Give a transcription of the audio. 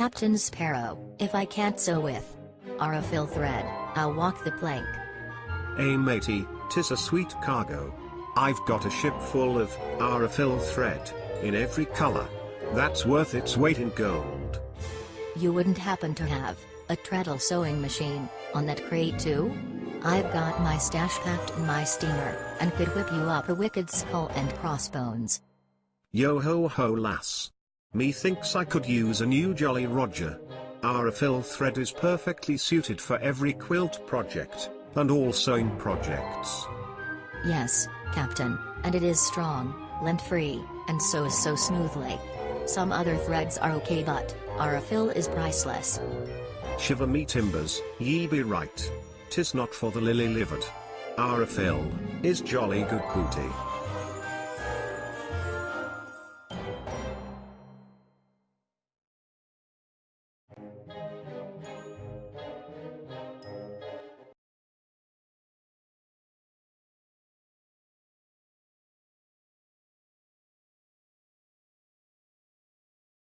Captain Sparrow, if I can't sew with Aurifil thread, I'll walk the plank. Ay matey, tis a sweet cargo. I've got a ship full of Aurifil thread, in every color. That's worth its weight in gold. You wouldn't happen to have a treadle sewing machine on that crate too? I've got my stash packed in my steamer, and could whip you up a wicked skull and crossbones. Yo ho ho lass. Methinks I could use a new Jolly Roger. Aurifil thread is perfectly suited for every quilt project, and all sewing projects. Yes, Captain, and it is strong, lint-free, and sews so smoothly. Some other threads are okay but, Aurifil is priceless. Shiver me timbers, ye be right. Tis not for the lily-livered. Aurifil, is jolly good booty.